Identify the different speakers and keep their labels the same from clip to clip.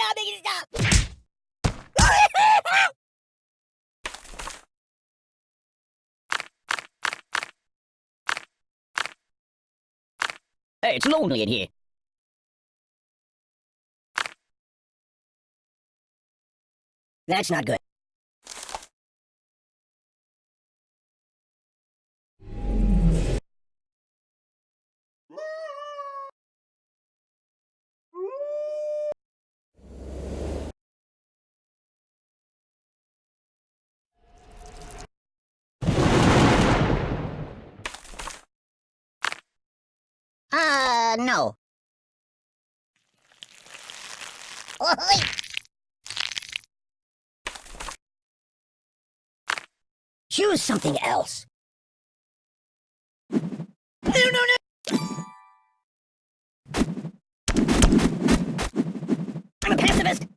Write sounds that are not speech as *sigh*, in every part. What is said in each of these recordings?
Speaker 1: stop, make it stop!
Speaker 2: Hey, it's lonely in here.
Speaker 1: That's not good. Uh, no. Choose something else. No, no, no! I'm a pacifist!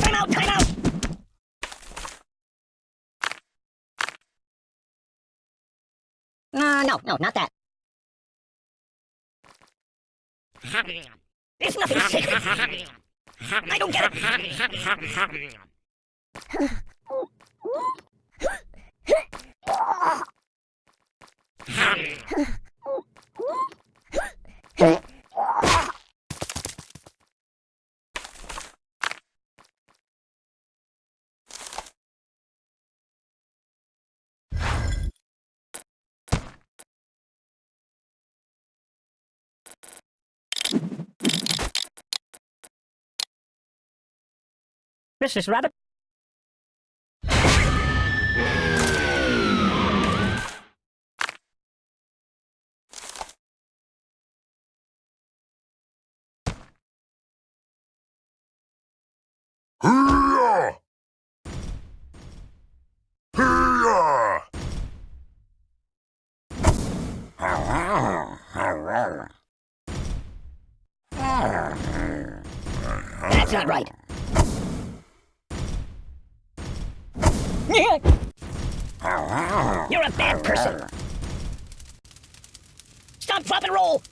Speaker 1: Time out, time out! Uh, no, no, not that. There's nothing sacred. I don't get it. *laughs*
Speaker 2: Mrs. Rabbit?
Speaker 3: Hurrah! *laughs*
Speaker 1: You're a bad person. Stop, drop, and roll.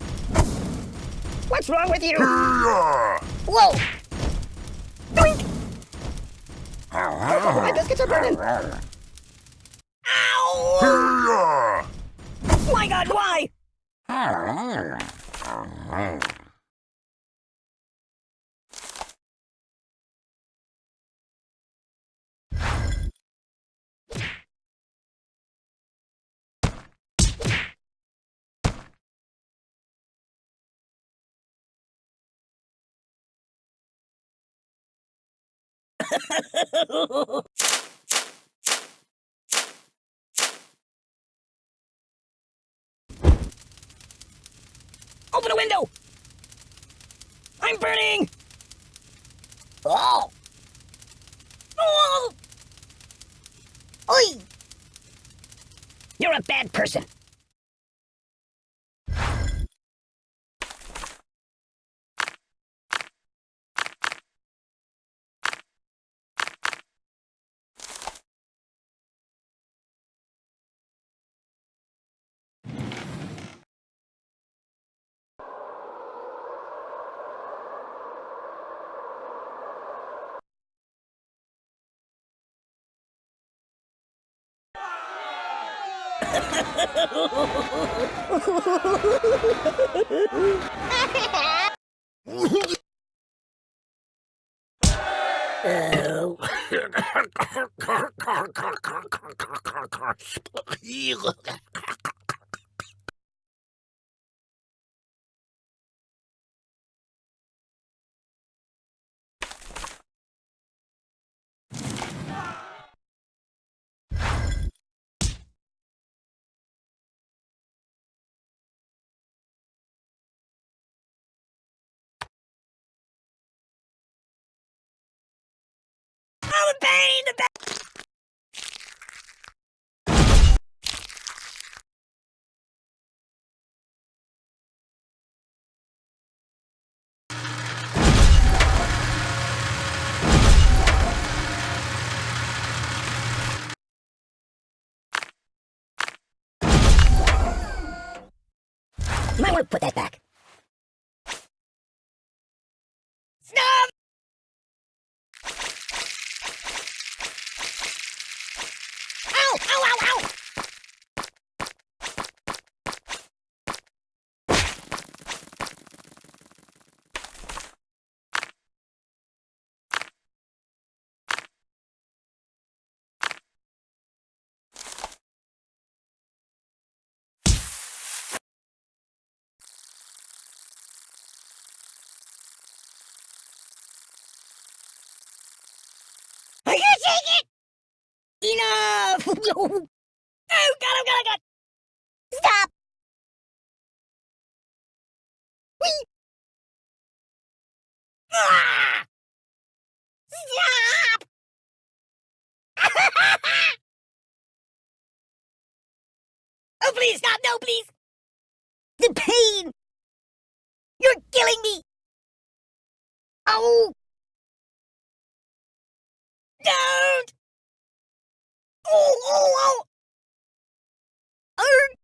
Speaker 1: What's wrong with you? Whoa! Doink! Oh, my biscuits are burning! Ow! My God, why? *laughs* Open the window! I'm burning! Oh! Oh! Oi! You're a bad person. *laughs* Oh. Oh, the pain! The pain! You might want to put that back. Stop! Ow! Ow! Ow! Ow! Taking it? Enough! *laughs* oh, God, oh, God, oh, God! Stop! Whee! Ah! Stop! *laughs* oh, please, stop! No, please! The pain! You're killing me! Oh! Don't! Oh, oh, oh! Er. Arr!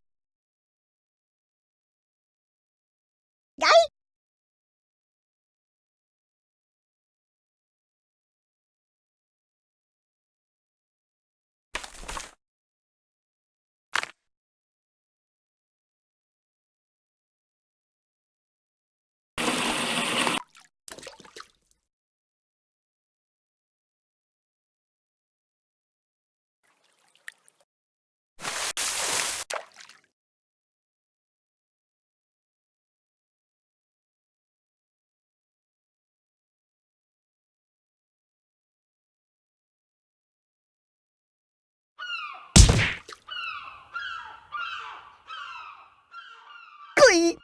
Speaker 1: Guy? い。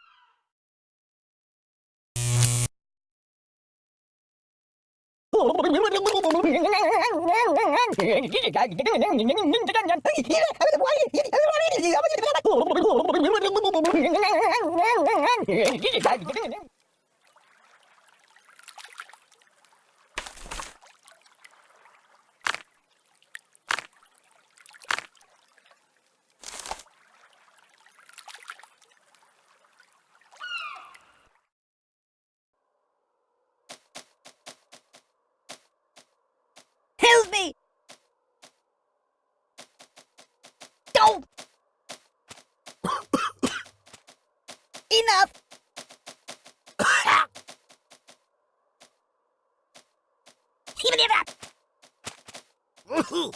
Speaker 1: *laughs* Enough! Even if that! Oh!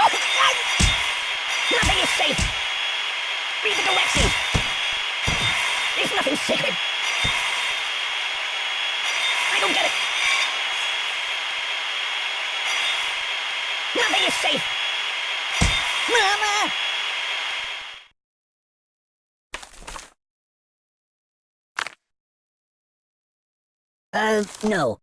Speaker 1: Oh, God! Nothing is safe! Read the directions! There's nothing sacred! I don't get it! Nothing is safe! Mama! Uh, no.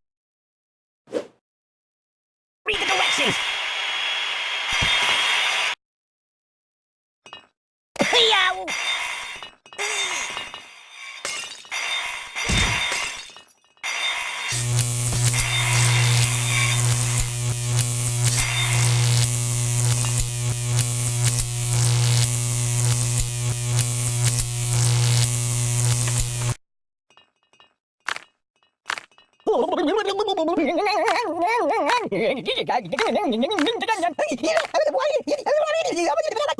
Speaker 1: Read the directions! Yow! Go to shooting range!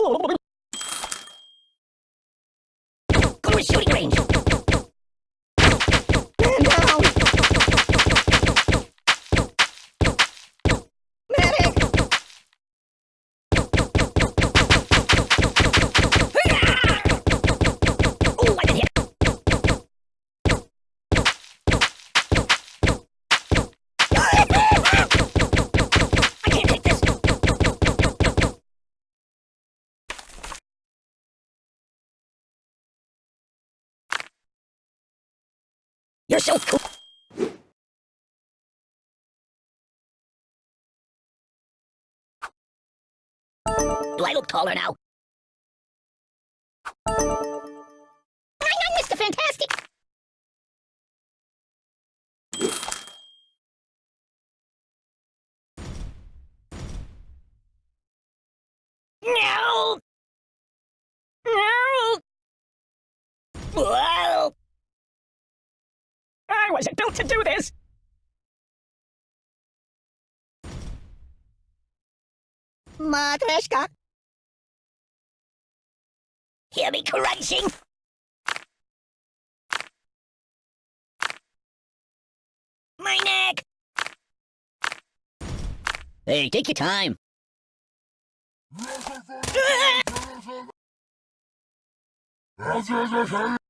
Speaker 1: You're so cool. Do I look taller now? I'm Mr. Fantastic. No! No! Whoa!
Speaker 2: I was it built to do this!
Speaker 1: Matryoshka. Hear me crunching? My neck!
Speaker 2: Hey, take your time.
Speaker 1: Ah! *laughs*